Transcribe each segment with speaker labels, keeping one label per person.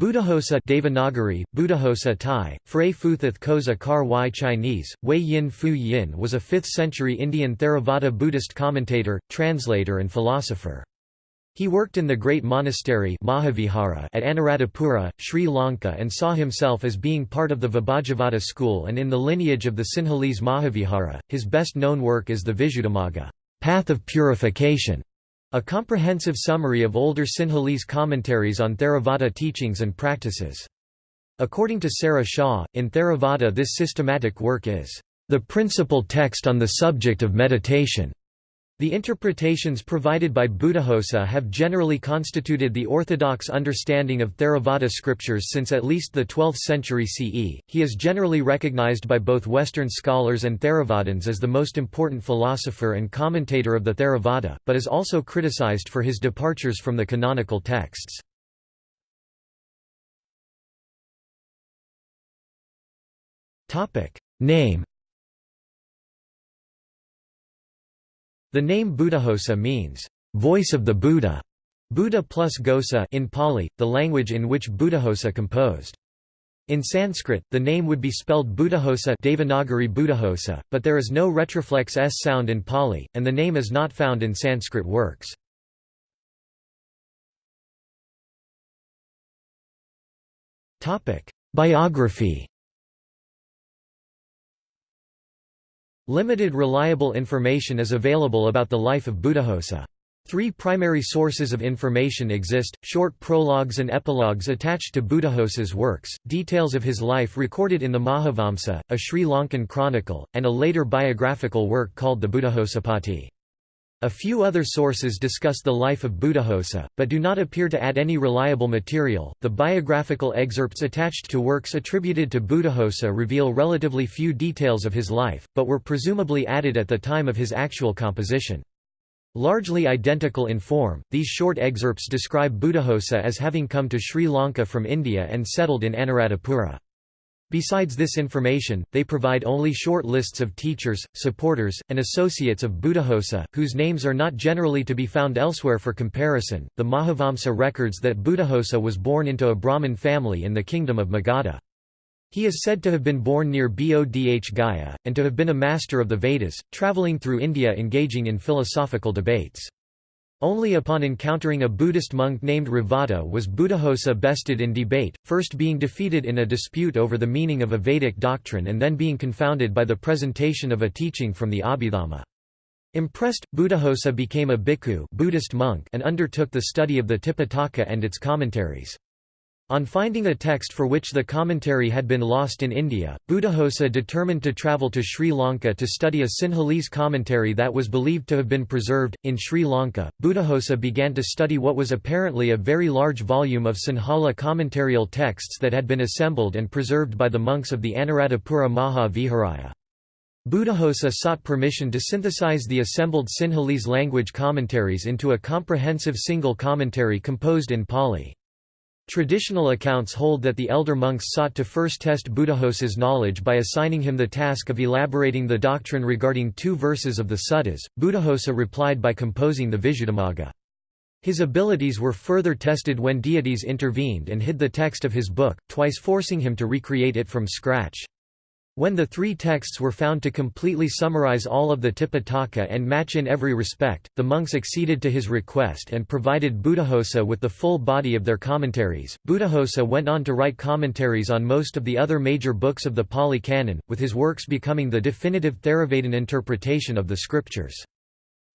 Speaker 1: Buddhaghosa Devanagari, Buddhaghosa Thai, Frey Phuthith Kosa Kar Y Chinese, Wei Yin Fu Yin was a 5th-century Indian Theravada Buddhist commentator, translator and philosopher. He worked in the great monastery Mahavihara at Anuradhapura, Sri Lanka and saw himself as being part of the Vibhajavada school and in the lineage of the Sinhalese Mahavihara. His best known work is the Visuddhimagga path of purification", a comprehensive summary of older Sinhalese commentaries on Theravada teachings and practices. According to Sarah Shaw, in Theravada this systematic work is the principal text on the subject of meditation. The interpretations provided by Buddhaghosa have generally constituted the orthodox understanding of Theravada scriptures since at least the 12th century CE. He is generally recognized by both Western scholars and Theravadins as the most important philosopher and commentator of the Theravada, but is also criticized for his departures from the canonical texts. Name The name Buddhaghosa means, voice of the Buddha, Buddha plus Ghosa in Pali, the language in which Buddhaghosa composed. In Sanskrit, the name would be spelled Buddhaghosa Devanagari Buddhaghosa, but there is no retroflex s sound in Pali, and the name is not found in Sanskrit works. Biography Limited reliable information is available about the life of Buddhaghosa. Three primary sources of information exist, short prologues and epilogues attached to Buddhaghosa's works, details of his life recorded in the Mahavamsa, a Sri Lankan chronicle, and a later biographical work called the Buddhaghosuppatti. A few other sources discuss the life of Buddhaghosa, but do not appear to add any reliable material. The biographical excerpts attached to works attributed to Buddhaghosa reveal relatively few details of his life, but were presumably added at the time of his actual composition. Largely identical in form, these short excerpts describe Buddhaghosa as having come to Sri Lanka from India and settled in Anuradhapura. Besides this information, they provide only short lists of teachers, supporters, and associates of Buddhaghosa, whose names are not generally to be found elsewhere for comparison. The Mahavamsa records that Buddhaghosa was born into a Brahmin family in the kingdom of Magadha. He is said to have been born near Bodh Gaya, and to have been a master of the Vedas, travelling through India engaging in philosophical debates. Only upon encountering a Buddhist monk named Revata was Buddhaghosa bested in debate, first being defeated in a dispute over the meaning of a Vedic doctrine and then being confounded by the presentation of a teaching from the Abhidhamma. Impressed, Buddhaghosa became a bhikkhu Buddhist monk and undertook the study of the Tipitaka and its commentaries. On finding a text for which the commentary had been lost in India, Buddhaghosa determined to travel to Sri Lanka to study a Sinhalese commentary that was believed to have been preserved. In Sri Lanka, Buddhaghosa began to study what was apparently a very large volume of Sinhala commentarial texts that had been assembled and preserved by the monks of the Anuradhapura Maha Viharaya. Buddhaghosa sought permission to synthesize the assembled Sinhalese language commentaries into a comprehensive single commentary composed in Pali. Traditional accounts hold that the elder monks sought to first test Buddhaghosa's knowledge by assigning him the task of elaborating the doctrine regarding two verses of the suttas. Buddhaghosa replied by composing the Visuddhimagga. His abilities were further tested when deities intervened and hid the text of his book, twice forcing him to recreate it from scratch. When the three texts were found to completely summarize all of the Tipitaka and match in every respect, the monks acceded to his request and provided Buddhaghosa with the full body of their commentaries. Buddhaghosa went on to write commentaries on most of the other major books of the Pali Canon, with his works becoming the definitive Theravadin interpretation of the scriptures.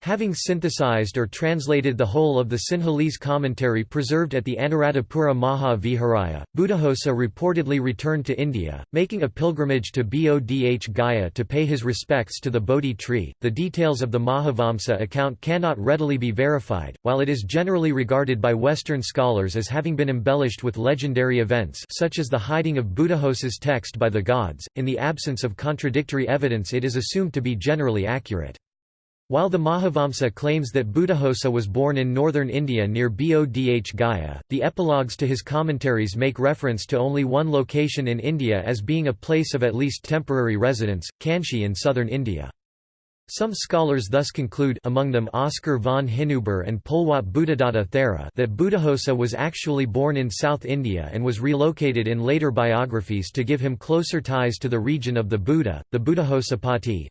Speaker 1: Having synthesized or translated the whole of the Sinhalese commentary preserved at the Anuradhapura Maha Viharaya, Buddhaghosa reportedly returned to India, making a pilgrimage to Bodh Gaya to pay his respects to the Bodhi tree. The details of the Mahavamsa account cannot readily be verified, while it is generally regarded by Western scholars as having been embellished with legendary events such as the hiding of Buddhaghosa's text by the gods. In the absence of contradictory evidence, it is assumed to be generally accurate. While the Mahavamsa claims that Buddhaghosa was born in northern India near Bodh Gaya, the epilogues to his commentaries make reference to only one location in India as being a place of at least temporary residence, Kanchi in southern India. Some scholars thus conclude among them Oskar von Hinüber and Polwatte Buddhadatta Thera that Buddhaghosa was actually born in South India and was relocated in later biographies to give him closer ties to the region of the Buddha. The Buddhaghosa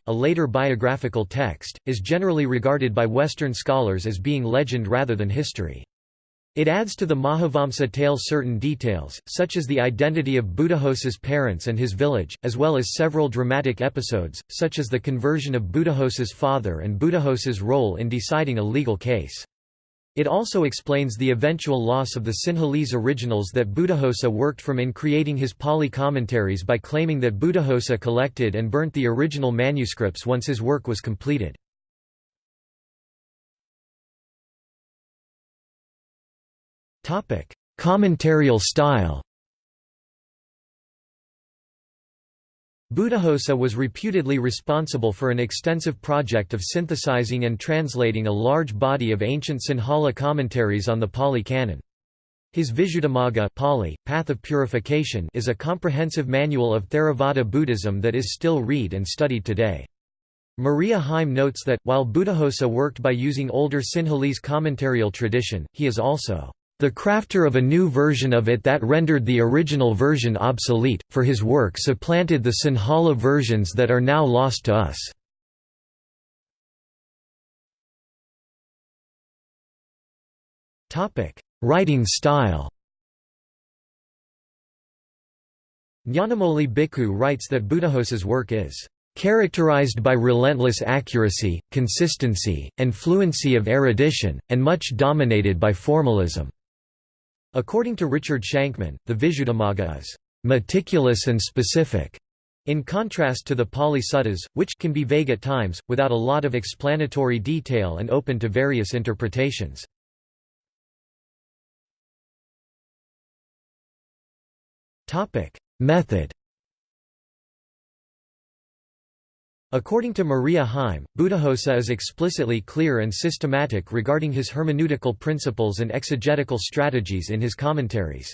Speaker 1: a later biographical text, is generally regarded by Western scholars as being legend rather than history. It adds to the Mahavamsa tale certain details, such as the identity of Buddhaghosa's parents and his village, as well as several dramatic episodes, such as the conversion of Buddhaghosa's father and Buddhaghosa's role in deciding a legal case. It also explains the eventual loss of the Sinhalese originals that Buddhaghosa worked from in creating his Pali commentaries by claiming that Buddhaghosa collected and burnt the original manuscripts once his work was completed. Topic: Commentarial style. Buddhaghosa was reputedly responsible for an extensive project of synthesizing and translating a large body of ancient Sinhala commentaries on the Pali Canon. His Visuddhimagga Pali, Path of Purification is a comprehensive manual of Theravada Buddhism that is still read and studied today. Maria Heim notes that, while Buddhaghosa worked by using older Sinhalese commentarial tradition, he is also the crafter of a new version of it that rendered the original version obsolete, for his work supplanted the Sinhala versions that are now lost to us. Writing style Nyanamoli Bhikkhu writes that Buddhaghosa's work is characterized by relentless accuracy, consistency, and fluency of erudition, and much dominated by formalism. According to Richard Shankman, the Visuddhimagga is meticulous and specific, in contrast to the Pali Suttas, which can be vague at times, without a lot of explanatory detail and open to various interpretations. Method According to Maria Heim, Buddhaghosa is explicitly clear and systematic regarding his hermeneutical principles and exegetical strategies in his commentaries.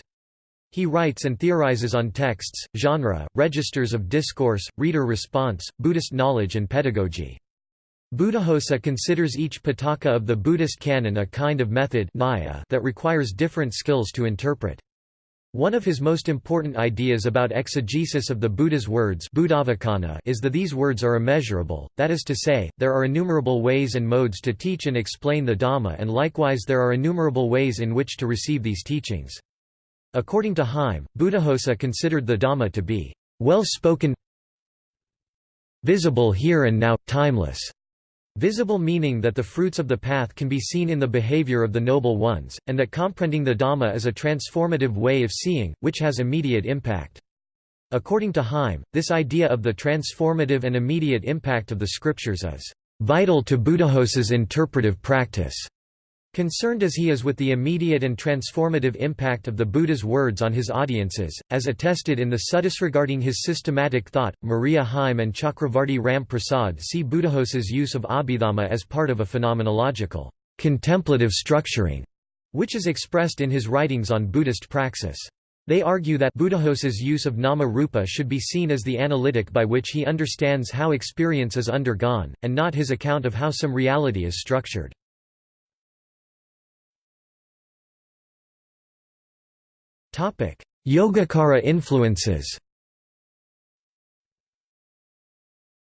Speaker 1: He writes and theorizes on texts, genre, registers of discourse, reader response, Buddhist knowledge and pedagogy. Buddhaghosa considers each pitaka of the Buddhist canon a kind of method that requires different skills to interpret. One of his most important ideas about exegesis of the Buddha's words is that these words are immeasurable, that is to say, there are innumerable ways and modes to teach and explain the Dhamma and likewise there are innumerable ways in which to receive these teachings. According to Heim, Buddhaghosa considered the Dhamma to be well-spoken visible here and now, timeless, Visible meaning that the fruits of the path can be seen in the behavior of the noble ones, and that comprehending the Dhamma is a transformative way of seeing, which has immediate impact. According to Heim, this idea of the transformative and immediate impact of the scriptures is vital to Buddhaghosa's interpretive practice. Concerned as he is with the immediate and transformative impact of the Buddha's words on his audiences, as attested in the Suttas regarding his systematic thought, Maria Heim and Chakravarti Ram Prasad see Buddhaghosa's use of Abhidhamma as part of a phenomenological, contemplative structuring, which is expressed in his writings on Buddhist praxis. They argue that Buddhaghosa's use of nama rupa should be seen as the analytic by which he understands how experience is undergone, and not his account of how some reality is structured. Yogacara influences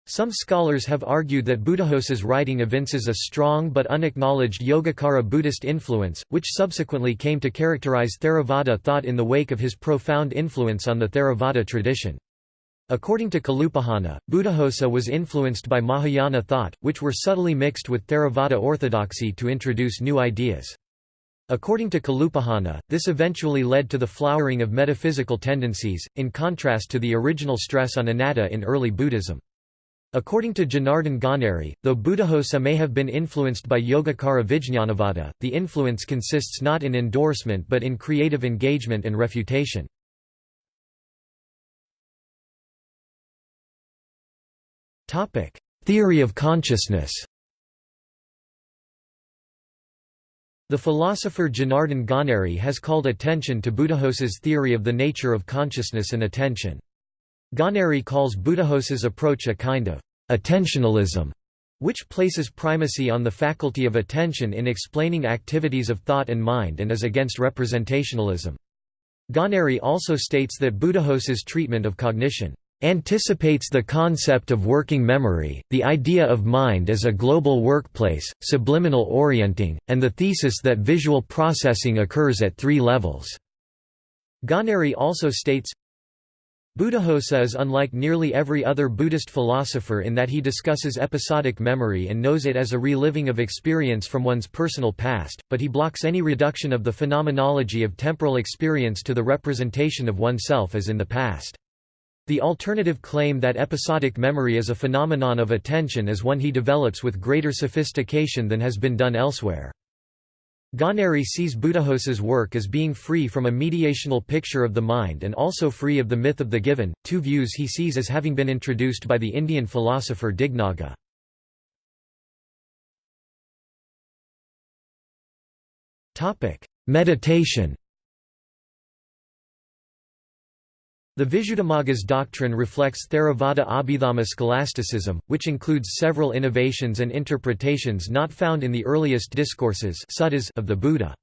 Speaker 1: Some scholars have argued that Buddhaghosa's writing evinces a strong but unacknowledged Yogacara Buddhist influence, which subsequently came to characterize Theravada thought in the wake of his profound influence on the Theravada tradition. According to Kalupahana, Buddhaghosa was influenced by Mahayana thought, which were subtly mixed with Theravada orthodoxy to introduce new ideas. According to Kalupahana, this eventually led to the flowering of metaphysical tendencies, in contrast to the original stress on anatta in early Buddhism. According to Janardhan Ganeri, though Buddhaghosa may have been influenced by Yogacara Vijñanavada, the influence consists not in endorsement but in creative engagement and refutation. Theory of consciousness The philosopher Janardhan Ganeri has called attention to Buddhaghosa's theory of the nature of consciousness and attention. Ganeri calls Buddhaghosa's approach a kind of attentionalism, which places primacy on the faculty of attention in explaining activities of thought and mind and is against representationalism. Ganeri also states that Buddhaghosa's treatment of cognition anticipates the concept of working memory, the idea of mind as a global workplace, subliminal orienting, and the thesis that visual processing occurs at three levels. Ganeri also states, Buddhaghosa is unlike nearly every other Buddhist philosopher in that he discusses episodic memory and knows it as a reliving of experience from one's personal past, but he blocks any reduction of the phenomenology of temporal experience to the representation of oneself as in the past. The alternative claim that episodic memory is a phenomenon of attention is one he develops with greater sophistication than has been done elsewhere. Ganeri sees Buddhaghosa's work as being free from a mediational picture of the mind and also free of the myth of the given, two views he sees as having been introduced by the Indian philosopher Dignaga. Meditation The Visuddhimagga's doctrine reflects Theravada Abhidhamma scholasticism, which includes several innovations and interpretations not found in the earliest discourses of the Buddha.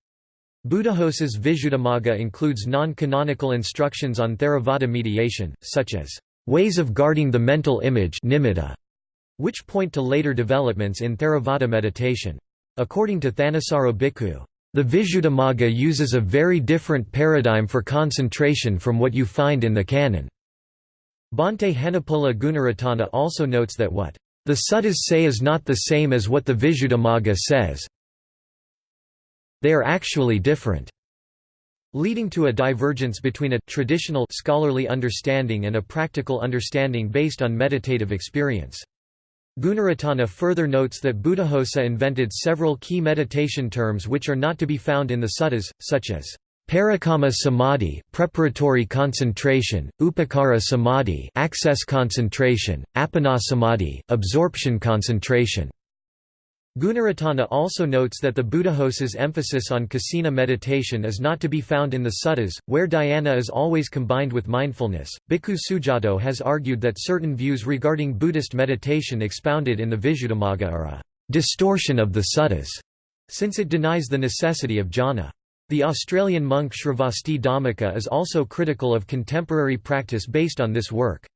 Speaker 1: Buddhaghosa's Visuddhimagga includes non-canonical instructions on Theravada mediation, such as, "...ways of guarding the mental image which point to later developments in Theravada meditation. According to Thanissaro Bhikkhu, the Visuddhimagga uses a very different paradigm for concentration from what you find in the canon. Bhante Henepola Gunaratana also notes that what the suttas say is not the same as what the Visuddhimagga says. They are actually different, leading to a divergence between a traditional scholarly understanding and a practical understanding based on meditative experience. Gunaratana further notes that Buddhaghosa invented several key meditation terms which are not to be found in the suttas, such as Parikamma samadhi, preparatory concentration, upakara samadhi, access concentration, appana samadhi, absorption concentration. Gunaratana also notes that the Buddhaghosa's emphasis on kasina meditation is not to be found in the suttas, where dhyana is always combined with mindfulness. Bhikkhu Sujato has argued that certain views regarding Buddhist meditation expounded in the Visuddhimagga are a distortion of the suttas, since it denies the necessity of jhana. The Australian monk Sravasti Dhammika is also critical of contemporary practice based on this work.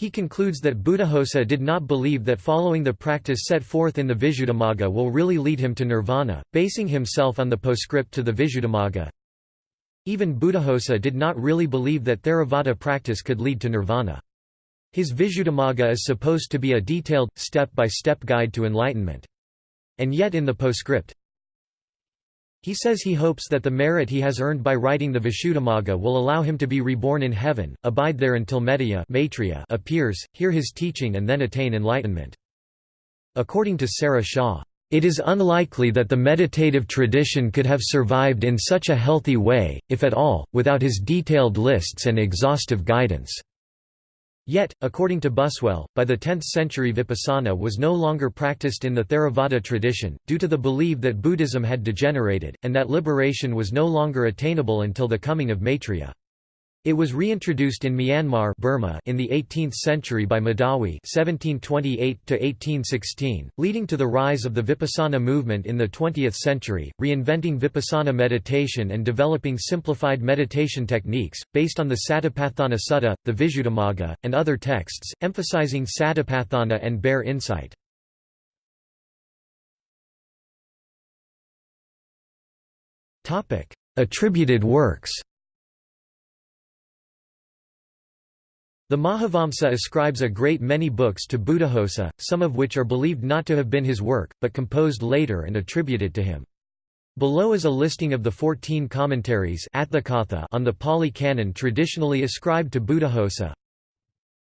Speaker 1: He concludes that Buddhaghosa did not believe that following the practice set forth in the Visuddhimagga will really lead him to nirvana, basing himself on the postscript to the Visuddhimagga. Even Buddhaghosa did not really believe that Theravada practice could lead to nirvana. His Visuddhimagga is supposed to be a detailed, step-by-step -step guide to enlightenment. And yet in the postscript, he says he hopes that the merit he has earned by writing the Visuddhimagga will allow him to be reborn in heaven, abide there until Metteyya appears, hear his teaching and then attain enlightenment. According to Sarah Shaw, "...it is unlikely that the meditative tradition could have survived in such a healthy way, if at all, without his detailed lists and exhaustive guidance." Yet, according to Buswell, by the 10th century vipassana was no longer practiced in the Theravada tradition, due to the belief that Buddhism had degenerated, and that liberation was no longer attainable until the coming of Maitreya. It was reintroduced in Myanmar Burma in the 18th century by Medawi (1728–1816), leading to the rise of the Vipassana movement in the 20th century, reinventing Vipassana meditation and developing simplified meditation techniques based on the Satipatthana Sutta, the Visuddhimagga, and other texts, emphasizing Satipatthana and bare insight. Topic: Attributed works. The Mahavamsa ascribes a great many books to Buddhaghosa, some of which are believed not to have been his work, but composed later and attributed to him. Below is a listing of the fourteen commentaries on the Pali Canon traditionally ascribed to Buddhaghosa.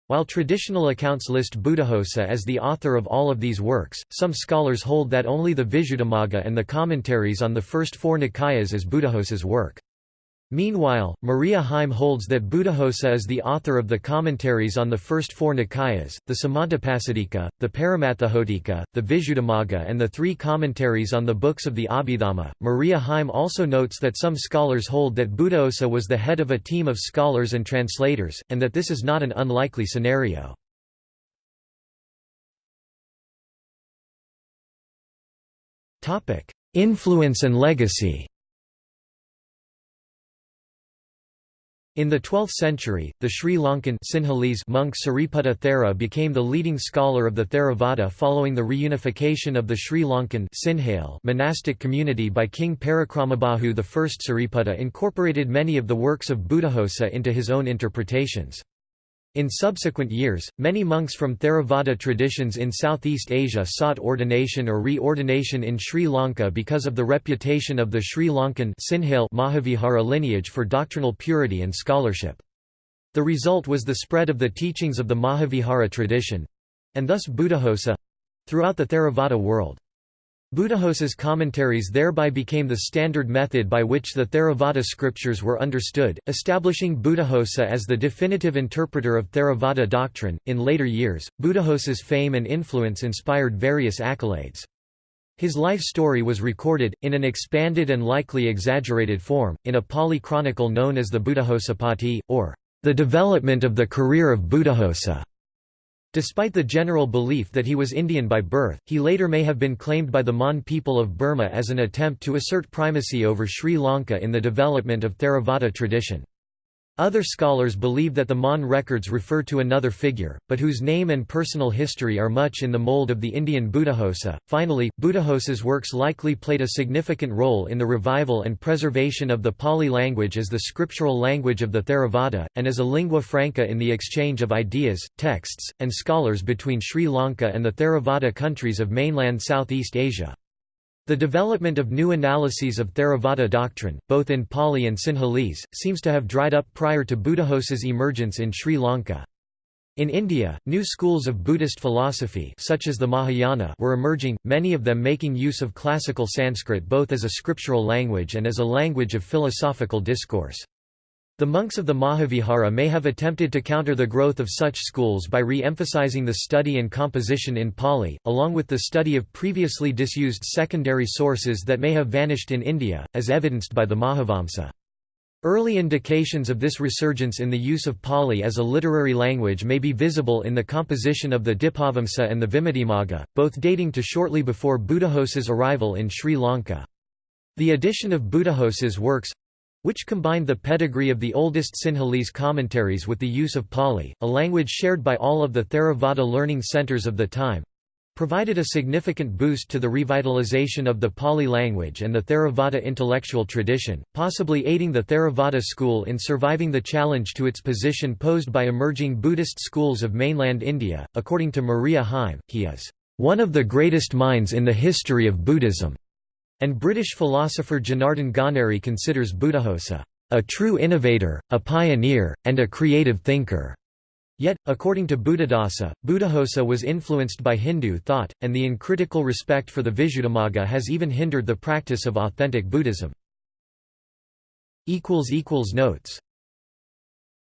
Speaker 1: While traditional accounts list Buddhaghosa as the author of all of these works, some scholars hold that only the Visuddhimagga and the commentaries on the first four Nikayas is Buddhaghosa's work. Meanwhile, Maria Heim holds that Buddhaghosa is the author of the commentaries on the first four Nikayas, the Samantapasadika, the Paramatthajotika, the Visuddhimagga, and the three commentaries on the books of the Abhidhamma. Maria Heim also notes that some scholars hold that Buddhaghosa was the head of a team of scholars and translators, and that this is not an unlikely scenario. Influence and legacy In the 12th century, the Sri Lankan Sinhalese monk Sariputta Thera became the leading scholar of the Theravada following the reunification of the Sri Lankan monastic community by King Parakramabahu I. Sariputta incorporated many of the works of Buddhaghosa into his own interpretations. In subsequent years, many monks from Theravada traditions in Southeast Asia sought ordination or reordination in Sri Lanka because of the reputation of the Sri Lankan Mahavihara lineage for doctrinal purity and scholarship. The result was the spread of the teachings of the Mahavihara tradition—and thus Buddhaghosa—throughout the Theravada world. Buddhaghosa's commentaries thereby became the standard method by which the Theravada scriptures were understood, establishing Buddhaghosa as the definitive interpreter of Theravada doctrine. In later years, Buddhaghosa's fame and influence inspired various accolades. His life story was recorded, in an expanded and likely exaggerated form, in a Pali chronicle known as the Buddhaghosuppatti, or the development of the career of Buddhaghosa. Despite the general belief that he was Indian by birth, he later may have been claimed by the Mon people of Burma as an attempt to assert primacy over Sri Lanka in the development of Theravada tradition. Other scholars believe that the Mon records refer to another figure, but whose name and personal history are much in the mold of the Indian Buddhaghosa. Finally, Buddhaghosa's works likely played a significant role in the revival and preservation of the Pali language as the scriptural language of the Theravada, and as a lingua franca in the exchange of ideas, texts, and scholars between Sri Lanka and the Theravada countries of mainland Southeast Asia. The development of new analyses of Theravada doctrine, both in Pali and Sinhalese, seems to have dried up prior to Buddhaghosa's emergence in Sri Lanka. In India, new schools of Buddhist philosophy such as the Mahayana were emerging, many of them making use of classical Sanskrit both as a scriptural language and as a language of philosophical discourse. The monks of the Mahavihara may have attempted to counter the growth of such schools by re-emphasizing the study and composition in Pali, along with the study of previously disused secondary sources that may have vanished in India, as evidenced by the Mahavamsa. Early indications of this resurgence in the use of Pali as a literary language may be visible in the composition of the Dipavamsa and the Vimuttimagga, both dating to shortly before Buddhaghosa's arrival in Sri Lanka. The addition of Buddhaghosa's works, which combined the pedigree of the oldest Sinhalese commentaries with the use of Pali, a language shared by all of the Theravada learning centers of the time provided a significant boost to the revitalization of the Pali language and the Theravada intellectual tradition, possibly aiding the Theravada school in surviving the challenge to its position posed by emerging Buddhist schools of mainland India. According to Maria Heim, he is one of the greatest minds in the history of Buddhism. And British philosopher Janardhan Ganeri considers Buddhaghosa a true innovator, a pioneer, and a creative thinker. Yet, according to Buddhadasa, Buddhaghosa was influenced by Hindu thought, and the uncritical respect for the Visuddhimagga has even hindered the practice of authentic Buddhism. Notes